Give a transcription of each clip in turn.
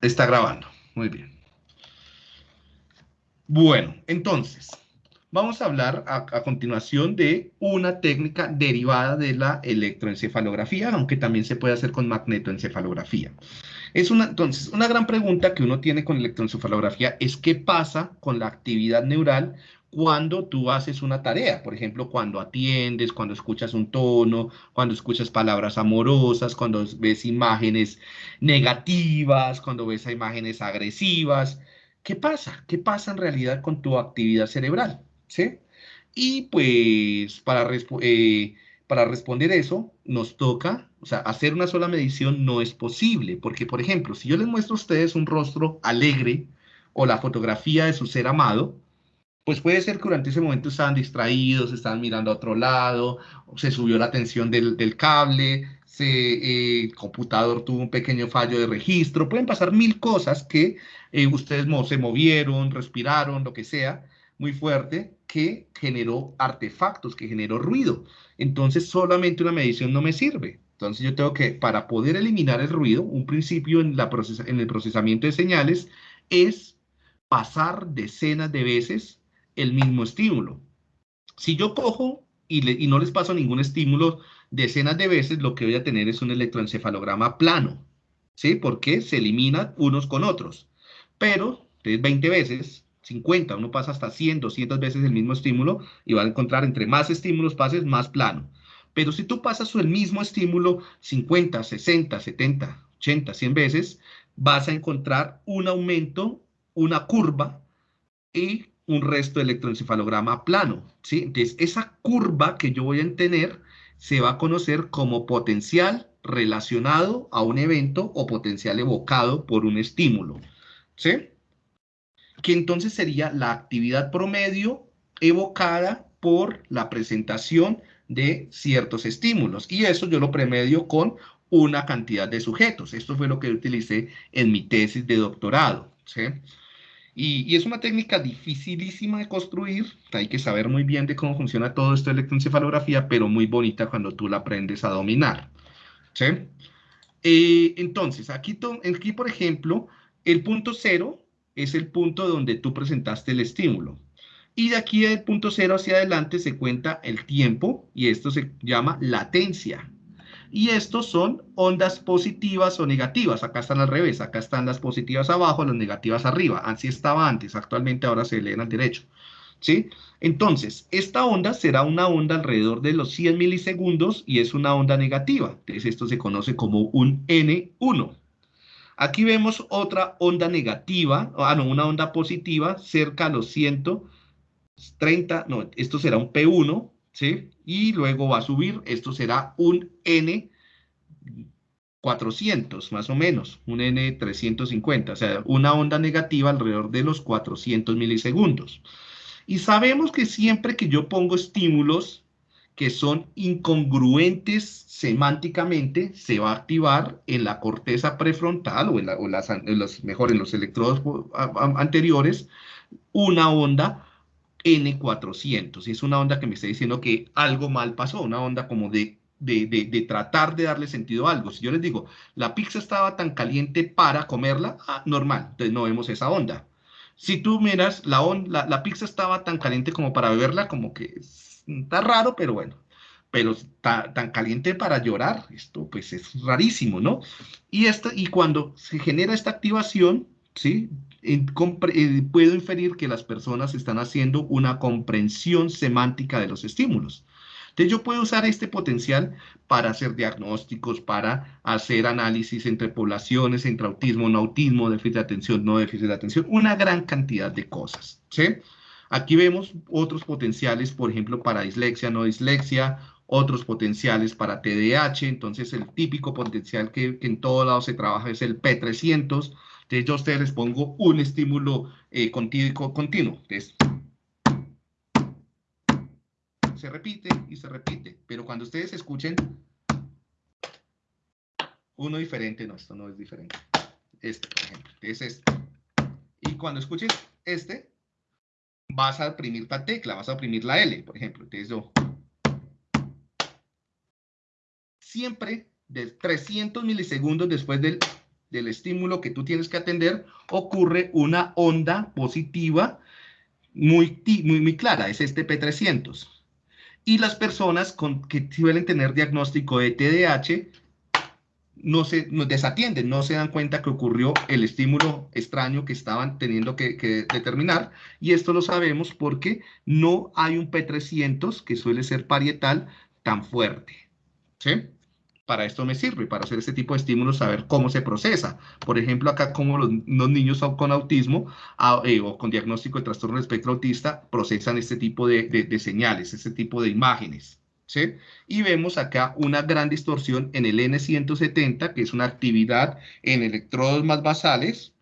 Está grabando. Muy bien. Bueno, entonces, vamos a hablar a, continuación de una técnica derivada de la electroencefalografía, aunque también se puede hacer con magnetoencefalografía. Es una, entonces, una gran pregunta que uno tiene con electroencefalografía es qué pasa con la actividad neural cuando tú haces una tarea, por ejemplo, cuando atiendes, cuando escuchas un tono, cuando escuchas palabras amorosas, cuando ves imágenes negativas, cuando ves imágenes agresivas. ¿Qué pasa? ¿Qué pasa en realidad con tu actividad cerebral? ¿Sí? Y pues para, eh, para responder eso, nos toca, o sea, hacer una sola medición no es posible, porque, por ejemplo, si yo les muestro a ustedes un rostro alegre o la fotografía de su ser amado, pues puede ser que durante ese momento estaban distraídos, estaban mirando a otro lado, se subió la tensión del, cable, se, eh, el computador tuvo un pequeño fallo de registro, pueden pasar mil cosas que eh, ustedes se movieron, respiraron, lo que sea, muy fuerte, que generó artefactos, que generó ruido. Entonces solamente una medición no me sirve. Entonces yo tengo que, para poder eliminar el ruido, un principio en, la en el procesamiento de señales es pasar decenas de veces el mismo estímulo. Si yo cojo y, no les paso ningún estímulo decenas de veces, lo que voy a tener es un electroencefalograma plano, ¿sí? Porque se eliminan unos con otros. Pero, 20 veces, 50, uno pasa hasta 100, 200 veces el mismo estímulo y va a encontrar entre más estímulos pases, más plano. Pero si tú pasas el mismo estímulo 50, 60, 70, 80, 100 veces, vas a encontrar un aumento, una curva y un resto de electroencefalograma plano, ¿sí? Entonces, esa curva que yo voy a tener se va a conocer como potencial relacionado a un evento o potencial evocado por un estímulo, ¿sí? Que entonces sería la actividad promedio evocada por la presentación de ciertos estímulos. Y eso yo lo premedio con una cantidad de sujetos. Esto fue lo que utilicé en mi tesis de doctorado, ¿sí? Y, es una técnica dificilísima de construir, hay que saber muy bien de cómo funciona todo esto de electroencefalografía, pero muy bonita cuando tú la aprendes a dominar. ¿sí? Eh, entonces, aquí, aquí, por ejemplo, el punto cero es el punto donde tú presentaste el estímulo. Y de aquí del punto cero hacia adelante se cuenta el tiempo y esto se llama latencia y estos son ondas positivas o negativas. Acá están al revés, acá están las positivas abajo, las negativas arriba. Así estaba antes, actualmente ahora se leen al derecho. ¿Sí? Entonces, esta onda será una onda alrededor de los 100 milisegundos y es una onda negativa. Entonces, esto se conoce como un N1. Aquí vemos otra onda negativa, ah, no, una onda positiva cerca a los 130, no, esto será un P1, ¿sí? Y luego va a subir, esto será un N 400 más o menos, un N 350, o sea, una onda negativa alrededor de los 400 milisegundos. Y sabemos que siempre que yo pongo estímulos que son incongruentes semánticamente, se va a activar en la corteza prefrontal o en, los, mejor en los electrodos anteriores una onda N400. Y es una onda que me está diciendo que algo mal pasó, una onda como de, de, tratar de darle sentido a algo. Si yo les digo, la pizza estaba tan caliente para comerla, ah, normal, entonces no vemos esa onda. Si tú miras, la, la, la, pizza estaba tan caliente como para beberla, como que está raro, pero bueno. Pero está tan caliente para llorar, esto pues es rarísimo, ¿no? Y, esto, y cuando se genera esta activación, ¿sí? Puedo inferir que las personas están haciendo una comprensión semántica de los estímulos. Entonces yo puedo usar este potencial para hacer diagnósticos, para hacer análisis entre poblaciones, entre autismo, no autismo, déficit de atención, no déficit de atención, una gran cantidad de cosas. ¿sí? Aquí vemos otros potenciales, por ejemplo, para dislexia, no dislexia, otros potenciales para TDAH, entonces el típico potencial que, que en todo lado se trabaja es el P300, entonces yo a ustedes les pongo un estímulo eh, continuo, continuo. se repite y se repite. Pero cuando ustedes escuchen uno diferente, no, esto no es diferente. Este, por ejemplo. es este. Y cuando escuches este, vas a oprimir la tecla, vas a oprimir la L, por ejemplo. Entonces yo... Siempre de 300 milisegundos después del del estímulo que tú tienes que atender, ocurre una onda positiva muy, muy, muy clara, es este P300. Y las personas con, que suelen tener diagnóstico de TDAH no se nos desatienden, no se dan cuenta que ocurrió el estímulo extraño que estaban teniendo que, que, determinar. Y esto lo sabemos porque no hay un P300, que suele ser parietal, tan fuerte. ¿Sí? Para esto me sirve, para hacer este tipo de estímulos, saber cómo se procesa. Por ejemplo, acá como los, niños con autismo eh, o con diagnóstico de trastorno del espectro autista procesan este tipo de, señales, este tipo de imágenes. ¿sí? Y vemos acá una gran distorsión en el N170, que es una actividad en electrodos más basales,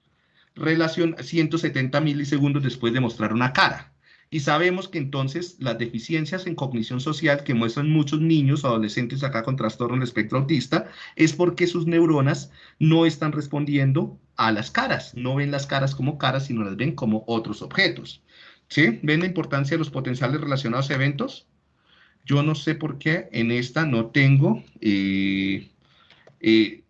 relación 170 milisegundos después de mostrar una cara. Y sabemos que entonces las deficiencias en cognición social que muestran muchos niños o adolescentes acá con trastorno del espectro autista es porque sus neuronas no están respondiendo a las caras, no ven las caras como caras, sino las ven como otros objetos. ¿Sí? ¿Ven la importancia de los potenciales relacionados a eventos? Yo no sé por qué en esta no tengo eh, eh,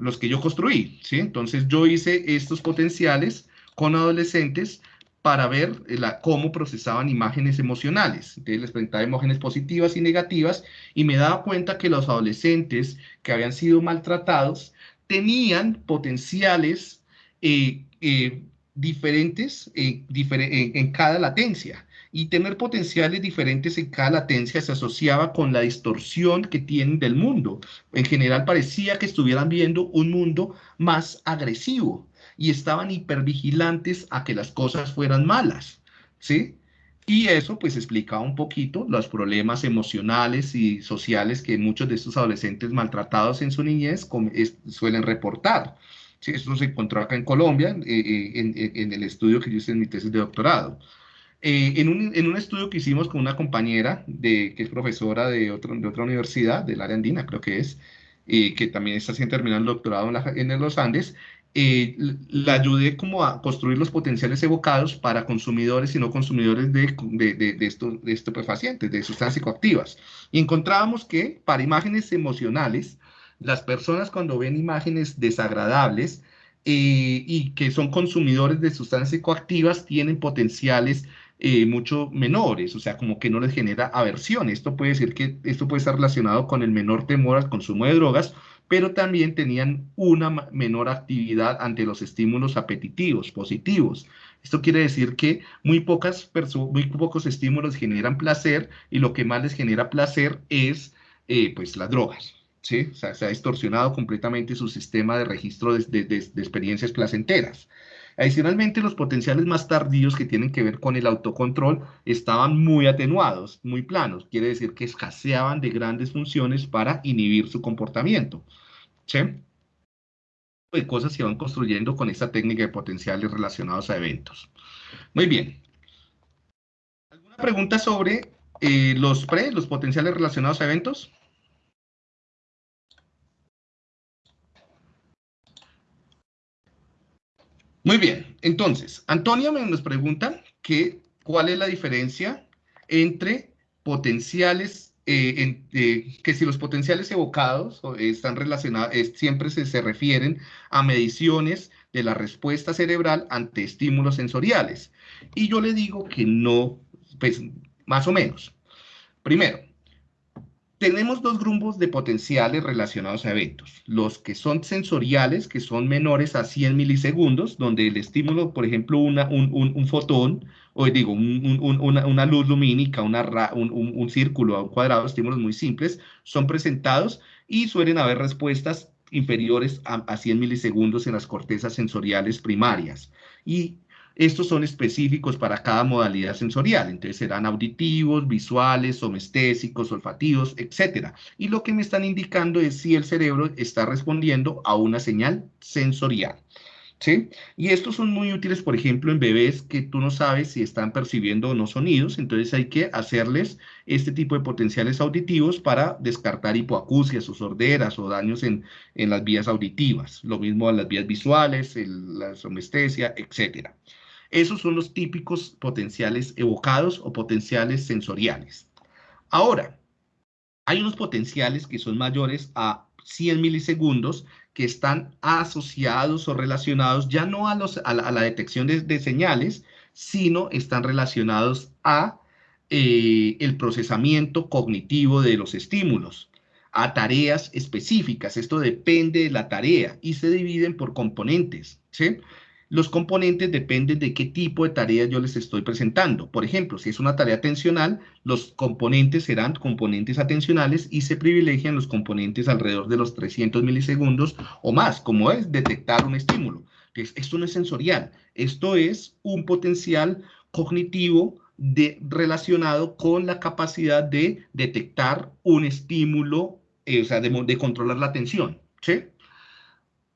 los que yo construí, ¿sí? Entonces yo hice estos potenciales con adolescentes para ver eh, cómo procesaban imágenes emocionales. Entonces les presentaba imágenes positivas y negativas y me daba cuenta que los adolescentes que habían sido maltratados tenían potenciales eh, eh, diferentes en cada latencia. Y tener potenciales diferentes en cada latencia se asociaba con la distorsión que tienen del mundo. En general parecía que estuvieran viendo un mundo más agresivo y estaban hipervigilantes a que las cosas fueran malas, ¿sí? Y eso pues explicaba un poquito los problemas emocionales y sociales que muchos de estos adolescentes maltratados en su niñez suelen reportar. Sí, esto se encontró acá en Colombia, eh, eh, en, el estudio que yo hice en mi tesis de doctorado. Eh, en, un, estudio que hicimos con una compañera de, que es profesora de, otro, de otra universidad, del área andina creo que es, que también está haciendo terminar el doctorado en, en los Andes, eh, la ayudé como a construir los potenciales evocados para consumidores y no consumidores de, de, de, estos, de estupefacientes, de sustancias psicoactivas. Y encontrábamos que para imágenes emocionales, las personas cuando ven imágenes desagradables eh, y que son consumidores de sustancias psicoactivas tienen potenciales eh, mucho menores, o sea, como que no les genera aversión. Esto puede decir que esto puede estar relacionado con el menor temor al consumo de drogas pero también tenían una menor actividad ante los estímulos apetitivos, positivos. Esto quiere decir que muy, pocos estímulos generan placer y lo que más les genera placer es eh, pues las drogas. se ha distorsionado completamente su sistema de registro de experiencias placenteras. Adicionalmente, los potenciales más tardíos que tienen que ver con el autocontrol estaban muy atenuados, muy planos. Quiere decir que escaseaban de grandes funciones para inhibir su comportamiento. ¿Sí? De cosas se van construyendo con esta técnica de potenciales relacionados a eventos. Muy bien. ¿Alguna pregunta sobre eh, los pre, los potenciales relacionados a eventos? Muy bien, entonces, Antonia me nos pregunta que, cuál es la diferencia entre potenciales eh, eh, que si los potenciales evocados están relacionados, siempre se, se, refieren a mediciones de la respuesta cerebral ante estímulos sensoriales. Y yo le digo que no, pues más o menos. Primero, tenemos dos grupos de potenciales relacionados a eventos. Los que son sensoriales, que son menores a 100 milisegundos, donde el estímulo, por ejemplo, una, un, un, fotón, o digo, una, una, luz lumínica, una, un, círculo, un cuadrado, estímulos muy simples, son presentados y suelen haber respuestas inferiores a, a 100 milisegundos en las cortezas sensoriales primarias. Y estos son específicos para cada modalidad sensorial, entonces serán auditivos, visuales, somestésicos, olfativos, etc. Y lo que me están indicando es si el cerebro está respondiendo a una señal sensorial. ¿Sí? Y estos son muy útiles, por ejemplo, en bebés que tú no sabes si están percibiendo o no sonidos, entonces hay que hacerles este tipo de potenciales auditivos para descartar hipoacusias o sorderas o daños en, en las vías auditivas. Lo mismo en las vías visuales, la somestesia, etcétera. Esos son los típicos potenciales evocados o potenciales sensoriales. Ahora, hay unos potenciales que son mayores a 100 milisegundos que están asociados o relacionados ya no a, los, a, la, detección de, señales, sino están relacionados a eh, el procesamiento cognitivo de los estímulos, a tareas específicas. Esto depende de la tarea y se dividen por componentes, ¿sí? Los componentes dependen de qué tipo de tareas yo les estoy presentando. Por ejemplo, si es una tarea atencional, los componentes serán componentes atencionales y se privilegian los componentes alrededor de los 300 milisegundos o más, como es detectar un estímulo. Entonces, esto no es sensorial, esto es un potencial cognitivo de, relacionado con la capacidad de detectar un estímulo, eh, o sea, de, controlar la atención.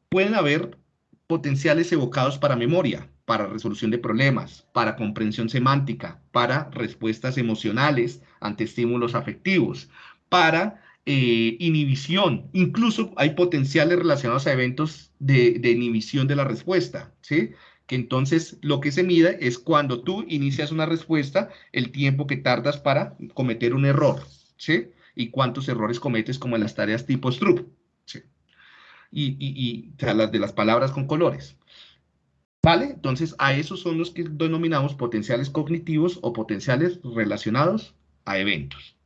Pueden haber potenciales evocados para memoria, para resolución de problemas, para comprensión semántica, para respuestas emocionales ante estímulos afectivos, para eh, inhibición. Incluso hay potenciales relacionados a eventos de, inhibición de la respuesta, ¿sí? Que entonces lo que se mide es cuando tú inicias una respuesta, el tiempo que tardas para cometer un error, ¿sí? Y cuántos errores cometes como en las tareas tipo Stroop, y, las de las palabras con colores. ¿Vale? Entonces, a esos son los que denominamos potenciales cognitivos o potenciales relacionados a eventos.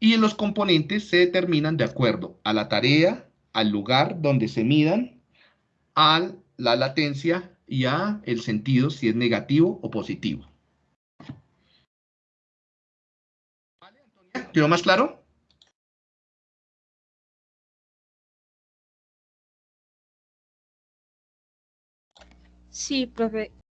Y los componentes se determinan de acuerdo a la tarea, al lugar donde se midan, a la latencia y a el sentido, si es negativo o positivo. ¿Vale, Antonia? ¿Quedó más claro? Sí, profe.